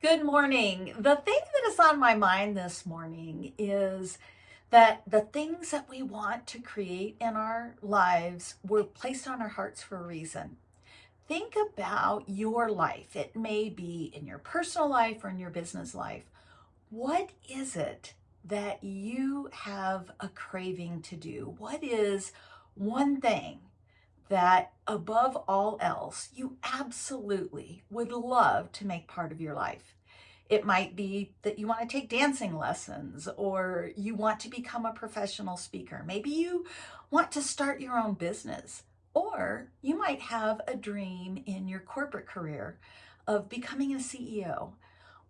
Good morning. The thing that is on my mind this morning is that the things that we want to create in our lives were placed on our hearts for a reason. Think about your life. It may be in your personal life or in your business life. What is it that you have a craving to do? What is one thing that above all else, you absolutely would love to make part of your life. It might be that you want to take dancing lessons or you want to become a professional speaker. Maybe you want to start your own business or you might have a dream in your corporate career of becoming a CEO.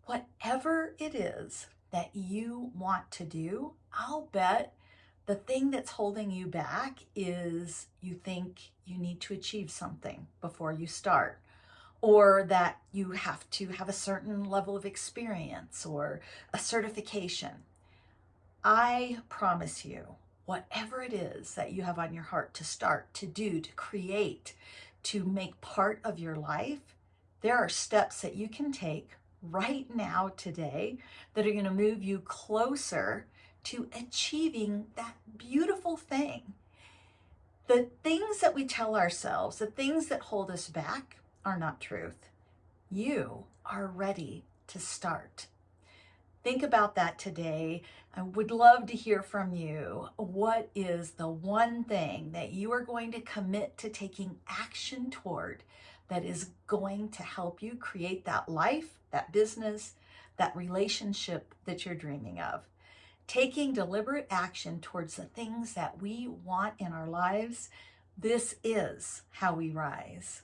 Whatever it is that you want to do, I'll bet the thing that's holding you back is you think you need to achieve something before you start or that you have to have a certain level of experience or a certification. I promise you, whatever it is that you have on your heart to start, to do, to create, to make part of your life, there are steps that you can take right now today that are going to move you closer to achieving that beautiful thing. The things that we tell ourselves, the things that hold us back are not truth. You are ready to start. Think about that today. I would love to hear from you. What is the one thing that you are going to commit to taking action toward that is going to help you create that life, that business, that relationship that you're dreaming of? Taking deliberate action towards the things that we want in our lives, this is how we rise.